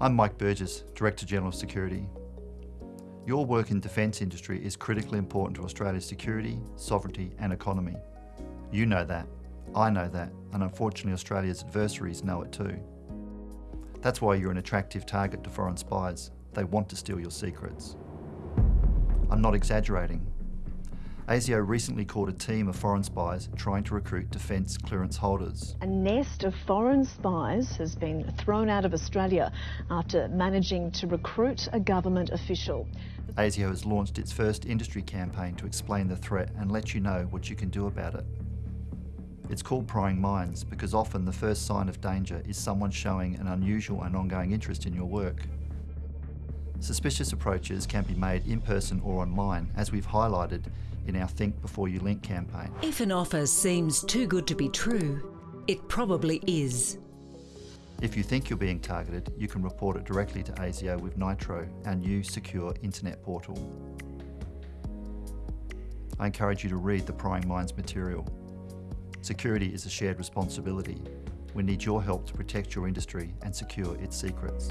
I'm Mike Burgess, Director General of Security. Your work in defence industry is critically important to Australia's security, sovereignty and economy. You know that, I know that, and unfortunately Australia's adversaries know it too. That's why you're an attractive target to foreign spies. They want to steal your secrets. I'm not exaggerating. ASIO recently caught a team of foreign spies trying to recruit defence clearance holders. A nest of foreign spies has been thrown out of Australia after managing to recruit a government official. ASIO has launched its first industry campaign to explain the threat and let you know what you can do about it. It's called prying minds because often the first sign of danger is someone showing an unusual and ongoing interest in your work. Suspicious approaches can be made in person or online, as we've highlighted in our Think Before You Link campaign. If an offer seems too good to be true, it probably is. If you think you're being targeted, you can report it directly to ASIO with Nitro, our new secure internet portal. I encourage you to read the Prying Minds material. Security is a shared responsibility. We need your help to protect your industry and secure its secrets.